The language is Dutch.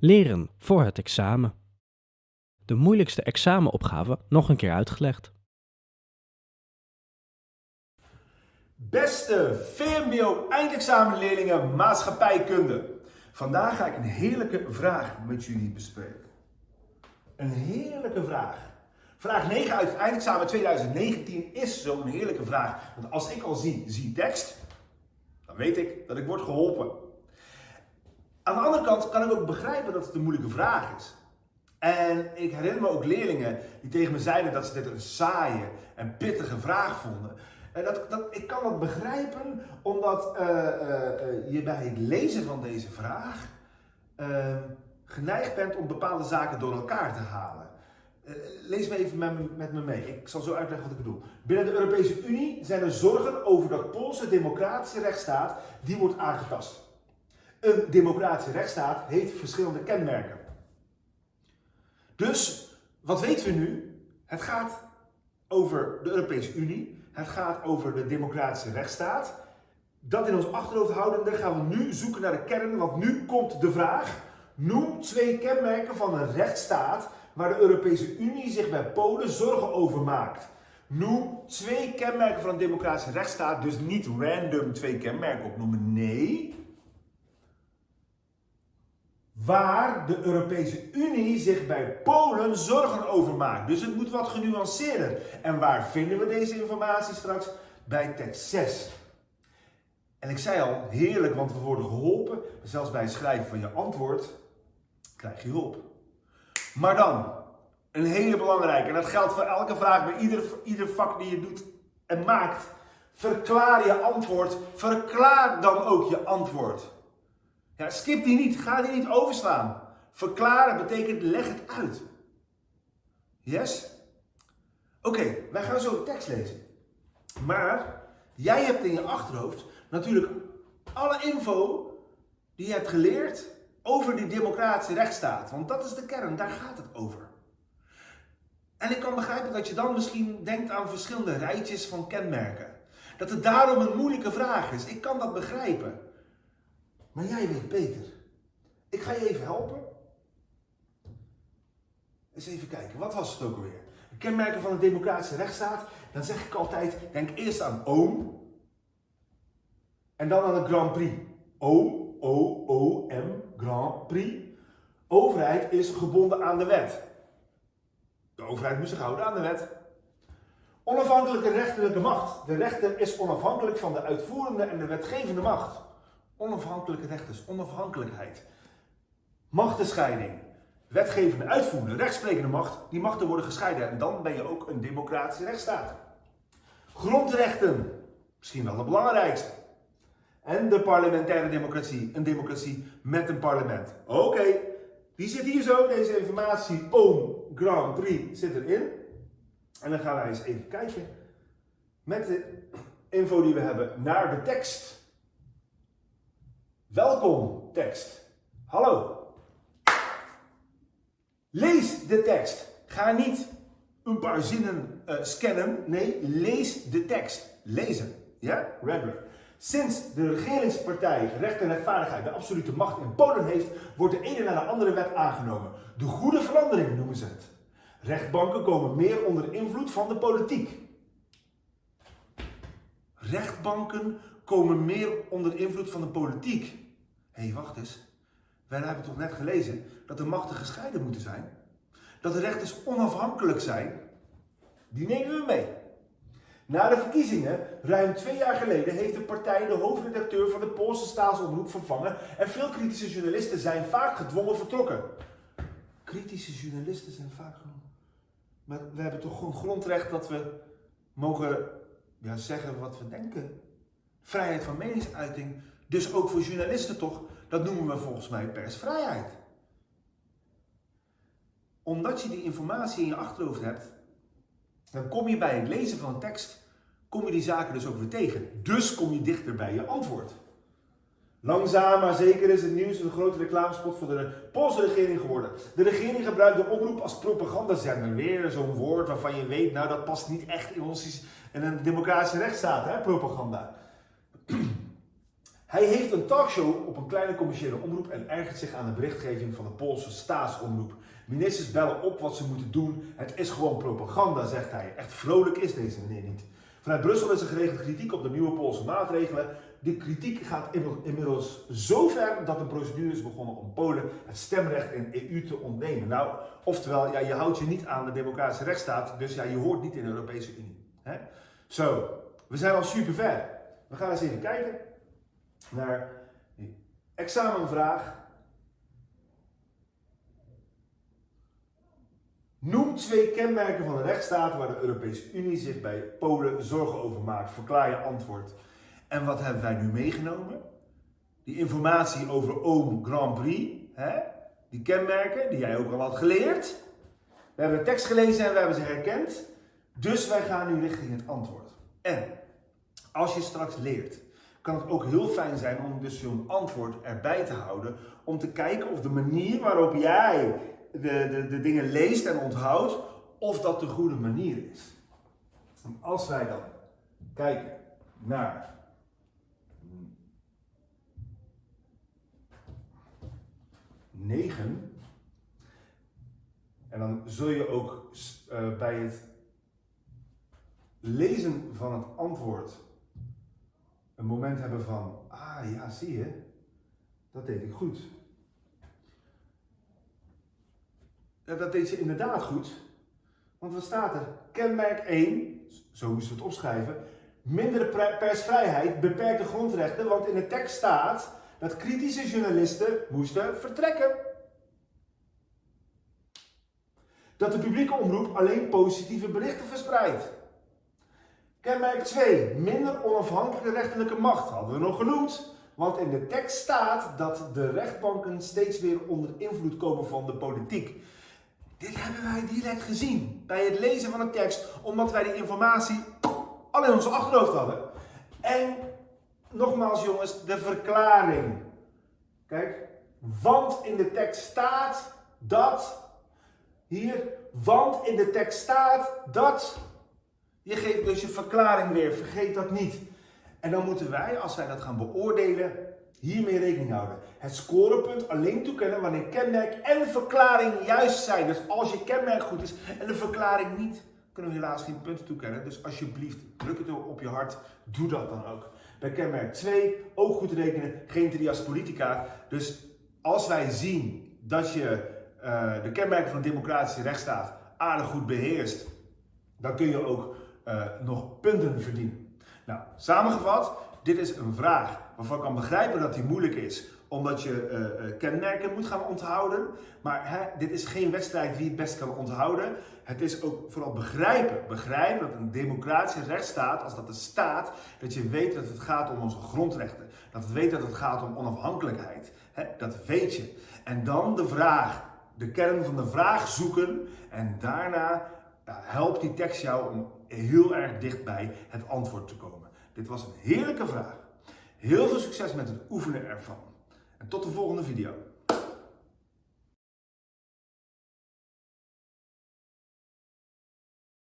Leren voor het examen. De moeilijkste examenopgave nog een keer uitgelegd. Beste VMBO eindexamenleerlingen maatschappijkunde. Vandaag ga ik een heerlijke vraag met jullie bespreken. Een heerlijke vraag. Vraag 9 uit het eindexamen 2019 is zo'n heerlijke vraag. Want als ik al zie, zie tekst, dan weet ik dat ik word geholpen. Aan de andere kant kan ik ook begrijpen dat het een moeilijke vraag is. En ik herinner me ook leerlingen die tegen me zeiden dat ze dit een saaie en pittige vraag vonden. En dat, dat, ik kan dat begrijpen, omdat uh, uh, je bij het lezen van deze vraag uh, geneigd bent om bepaalde zaken door elkaar te halen. lees me even met, met, me mee. Ik zal zo uitleggen wat ik bedoel. Binnen de Europese Unie zijn er zorgen over dat Poolse democratische rechtsstaat die wordt aangetast. Een democratische rechtsstaat heeft verschillende kenmerken. Dus, wat weten we nu? Het gaat over de Europese Unie. Het gaat over de democratische rechtsstaat. Dat in ons achterhoofd houdende gaan we nu zoeken naar de kern, want nu komt de vraag. Noem twee kenmerken van een rechtsstaat waar de Europese Unie zich bij Polen zorgen over maakt. Noem twee kenmerken van een democratische rechtsstaat, dus niet random twee kenmerken opnoemen. Nee, waar de Europese Unie zich bij Polen zorgen over maakt. Dus het moet wat genuanceerder. En waar vinden we deze informatie straks? Bij tekst 6. En ik zei al, heerlijk, want we worden geholpen. Zelfs bij het schrijven van je antwoord krijg je hulp. Maar dan, een hele belangrijke, en dat geldt voor elke vraag, bij ieder, ieder vak die je doet en maakt. Verklaar je antwoord, verklaar dan ook je antwoord. Ja, skip die niet, ga die niet overslaan. Verklaren betekent leg het uit. Yes? Oké, wij gaan zo de tekst lezen. Maar jij hebt in je achterhoofd natuurlijk alle info die je hebt geleerd over die democratische rechtsstaat. Want dat is de kern, daar gaat het over. En ik kan begrijpen dat je dan misschien denkt aan verschillende rijtjes van kenmerken. Dat het daarom een moeilijke vraag is. Ik kan dat begrijpen. Maar jij weet beter. Ik ga je even helpen. Eens even kijken, wat was het ook alweer? Kenmerken van een democratische rechtsstaat. Dan zeg ik altijd, denk eerst aan oom. En dan aan de Grand Prix. O, O, O, M, Grand Prix. Overheid is gebonden aan de wet. De overheid moet zich houden aan de wet. Onafhankelijke rechterlijke macht. De rechter is onafhankelijk van de uitvoerende en de wetgevende macht. Onafhankelijke rechters, onafhankelijkheid. Machtenscheiding. Wetgevende, uitvoerende, rechtsprekende macht. Die machten worden gescheiden en dan ben je ook een democratische rechtsstaat. Grondrechten. Misschien wel de belangrijkste. En de parlementaire democratie. Een democratie met een parlement. Oké, die zit hier zo. Deze informatie, oom Grand Prix, zit erin. En dan gaan wij eens even kijken met de info die we hebben naar de tekst. Welkom tekst. Hallo. Lees de tekst. Ga niet een paar zinnen uh, scannen. Nee, lees de tekst. Lezen. Ja? Redgrave. Sinds de regeringspartij Recht en Rechtvaardigheid de absolute macht in Polen heeft, wordt de ene naar de andere wet aangenomen. De goede verandering noemen ze het. Rechtbanken komen meer onder invloed van de politiek. Rechtbanken komen meer onder invloed van de politiek. Hé, hey, wacht eens. Wij hebben toch net gelezen dat de machten gescheiden moeten zijn? Dat de rechters onafhankelijk zijn? Die nemen we mee. Na de verkiezingen, ruim twee jaar geleden, heeft de partij de hoofdredacteur van de Poolse staatsomroep vervangen en veel kritische journalisten zijn vaak gedwongen vertrokken. Kritische journalisten zijn vaak. Maar we hebben toch gewoon grondrecht dat we mogen ja, zeggen wat we denken. Vrijheid van meningsuiting. Dus ook voor journalisten toch, dat noemen we volgens mij persvrijheid. Omdat je die informatie in je achterhoofd hebt, dan kom je bij het lezen van een tekst, kom je die zaken dus ook weer tegen. Dus kom je dichter bij je antwoord. Langzaam maar zeker is het nieuws een grote reclamespot voor de Poolse regering geworden. De regering gebruikt de omroep als propagandazender. Weer zo'n woord waarvan je weet, nou dat past niet echt in, ons, in een democratische rechtsstaat, hè, propaganda. Hij heeft een talkshow op een kleine commerciële omroep en ergert zich aan de berichtgeving van de Poolse staatsomroep. Ministers bellen op wat ze moeten doen. Het is gewoon propaganda, zegt hij. Echt vrolijk is deze meneer niet. Vanuit Brussel is er geregeld kritiek op de nieuwe Poolse maatregelen. Die kritiek gaat inmiddels zo ver dat een procedure is begonnen om Polen het stemrecht in EU te ontnemen. Nou, oftewel, ja, je houdt je niet aan de democratische rechtsstaat, dus ja, je hoort niet in de Europese Unie. Zo, we zijn al super ver. We gaan eens even kijken naar examenvraag. Noem twee kenmerken van de rechtsstaat waar de Europese Unie zich bij Polen zorgen over maakt. Verklaar je antwoord. En wat hebben wij nu meegenomen? Die informatie over Oom Grand Prix. Hè? Die kenmerken die jij ook al had geleerd. We hebben de tekst gelezen en we hebben ze herkend. Dus wij gaan nu richting het antwoord. En als je straks leert, kan het ook heel fijn zijn om dus zo'n antwoord erbij te houden. Om te kijken of de manier waarop jij de, de, de dingen leest en onthoudt, of dat de goede manier is. En als wij dan kijken naar 9. En dan zul je ook uh, bij het lezen van het antwoord een moment hebben van, ah ja, zie je, dat deed ik goed. Dat deed ze inderdaad goed. Want wat staat er? Kenmerk 1, zo moesten we het opschrijven, mindere persvrijheid, beperkte grondrechten, want in de tekst staat dat kritische journalisten moesten vertrekken. Dat de publieke omroep alleen positieve berichten verspreidt. Kenmerk 2. Minder onafhankelijke rechterlijke macht hadden we nog genoemd. Want in de tekst staat dat de rechtbanken steeds weer onder invloed komen van de politiek. Dit hebben wij direct gezien bij het lezen van de tekst, omdat wij die informatie al in onze achterhoofd hadden. En nogmaals jongens, de verklaring. Kijk, want in de tekst staat dat. Hier, want in de tekst staat dat. Je geeft dus je verklaring weer, vergeet dat niet. En dan moeten wij, als wij dat gaan beoordelen, hiermee rekening houden. Het scorepunt alleen toekennen wanneer kenmerk en verklaring juist zijn. Dus als je kenmerk goed is en de verklaring niet, kunnen we helaas geen punten toekennen. Dus alsjeblieft, druk het op je hart, doe dat dan ook. Bij kenmerk 2, ook goed rekenen, geen trias politica. Dus als wij zien dat je uh, de kenmerken van de democratische rechtsstaat aardig goed beheerst, dan kun je ook uh, nog punten verdienen. Nou, samengevat, dit is een vraag waarvan ik kan begrijpen dat die moeilijk is, omdat je uh, kenmerken moet gaan onthouden. Maar hè, dit is geen wedstrijd wie het best kan onthouden. Het is ook vooral begrijpen. Begrijpen dat een democratische rechtsstaat, als dat de staat, dat je weet dat het gaat om onze grondrechten. Dat het weet dat het gaat om onafhankelijkheid. Hè, dat weet je. En dan de vraag, de kern van de vraag zoeken. En daarna ja, helpt die tekst jou om heel erg dichtbij het antwoord te komen. Dit was een heerlijke vraag. Heel veel succes met het oefenen ervan. En tot de volgende video.